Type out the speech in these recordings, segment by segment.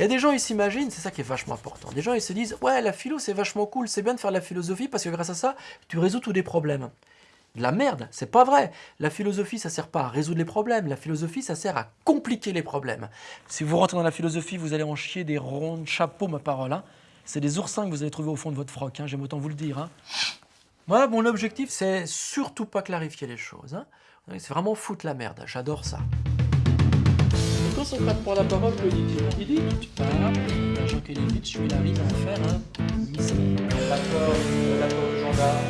Il y a des gens, ils s'imaginent, c'est ça qui est vachement important. Des gens, ils se disent Ouais, la philo, c'est vachement cool, c'est bien de faire de la philosophie parce que grâce à ça, tu résous tous les problèmes. La merde, c'est pas vrai. La philosophie, ça sert pas à résoudre les problèmes. La philosophie, ça sert à compliquer les problèmes. Si vous rentrez dans la philosophie, vous allez en chier des ronds de chapeaux, ma parole. hein. C'est des oursins que vous allez trouver au fond de votre froc, hein, j'aime autant vous le dire. hein. Moi, mon objectif, c'est surtout pas clarifier les choses. C'est vraiment foutre la merde. J'adore ça. La parole, que Il dit Tu parles, Jean Kelevitch, il arrive à en faire un mystère. L'accord, l'accord gendarme.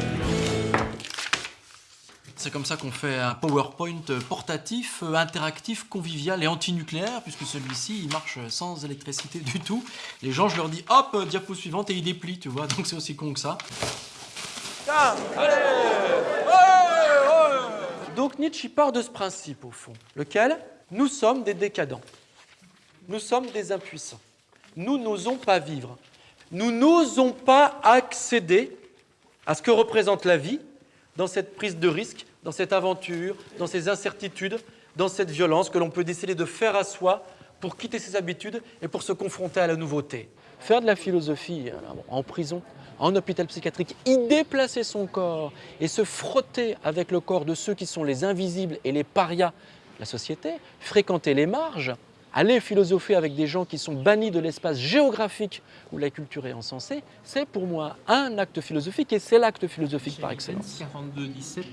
C'est comme ça qu'on fait un PowerPoint portatif, interactif, convivial et antinucléaire, puisque celui-ci, il marche sans électricité du tout. Les gens, je leur dis, hop, diapo suivante, et ils déplient, tu vois, donc c'est aussi con que ça. Donc Nietzsche il part de ce principe, au fond, lequel? Nous sommes des décadents. Nous sommes des impuissants. Nous n'osons pas vivre. Nous n'osons pas accéder à ce que représente la vie dans cette prise de risque, dans cette aventure, dans ces incertitudes, dans cette violence que l'on peut décider de faire à soi pour quitter ses habitudes et pour se confronter à la nouveauté. Faire de la philosophie en prison, en hôpital psychiatrique, y déplacer son corps et se frotter avec le corps de ceux qui sont les invisibles et les parias la société, fréquenter les marges, aller philosopher avec des gens qui sont bannis de l'espace géographique où la culture est encensée, c'est pour moi un acte philosophique et c'est l'acte philosophique par excellence. 42 17.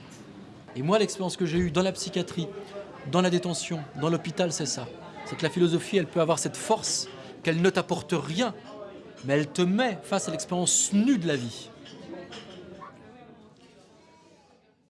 Et moi, l'expérience que j'ai eue dans la psychiatrie, dans la détention, dans l'hôpital, c'est ça. C'est que la philosophie, elle peut avoir cette force qu'elle ne t'apporte rien, mais elle te met face à l'expérience nue de la vie.